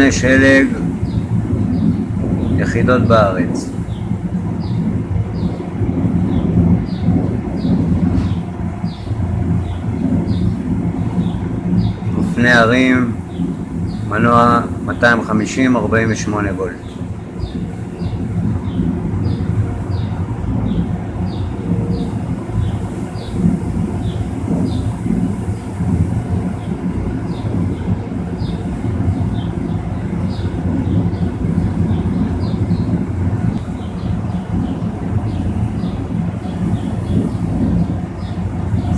אופני שלג, יחידות בארץ. אופני הרים, מנוע 250 48 וולט.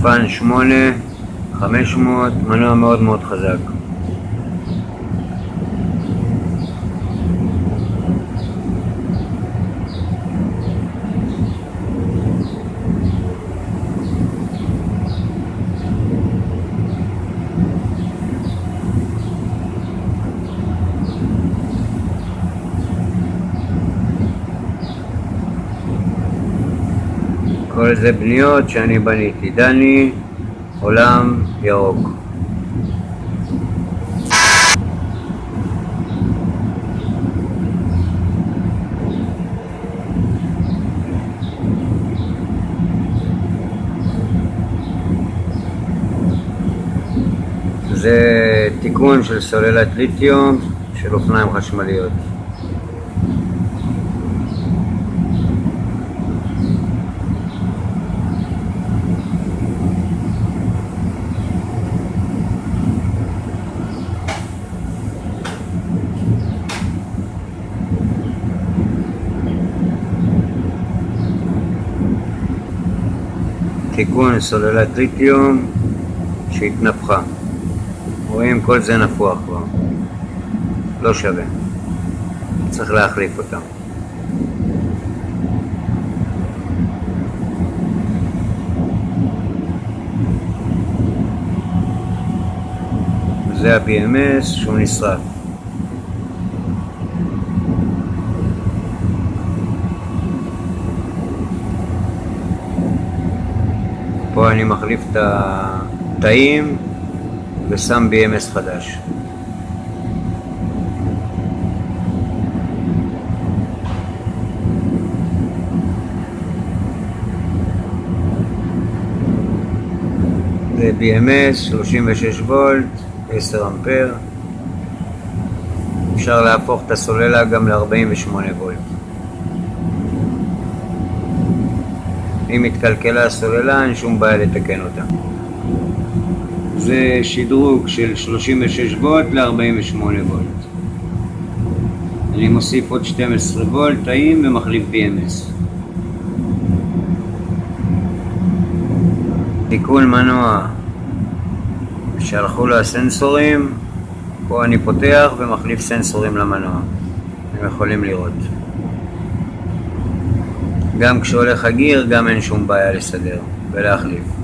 פאן 8, 500, מנוע מאוד מאוד חזק. כל זה בניות שאני בניתי. דני, עולם ירוק. זה תיקון של סוללת ליתיום של אופניים חשמליות. תיקון סוללת ליתיום שהתנפחה. רואים כל זה נפוח כבר. לא שווה. צריך להחליף אותם. זה ה-BMS שהוא נשרף. פה אני מחליף את התאים ושם BMS חדש. זה BMS, 36 וולט, 10 אמפר. אפשר להפוך את הסוללה גם ל-48 וולט. אם התקלקלה הסוללה, אין שום בעיה לתקן אותה. זה שדרוג של 36 וולט ל-48 וולט. אני מוסיף עוד 12 וולט תאים ומחליף BMS. תיקון מנוע שהלכו לו הסנסורים, פה אני פותח ומחליף סנסורים למנוע. אתם יכולים לראות. גם כשהולך הגיר, גם אין שום בעיה לסדר ולהחליף.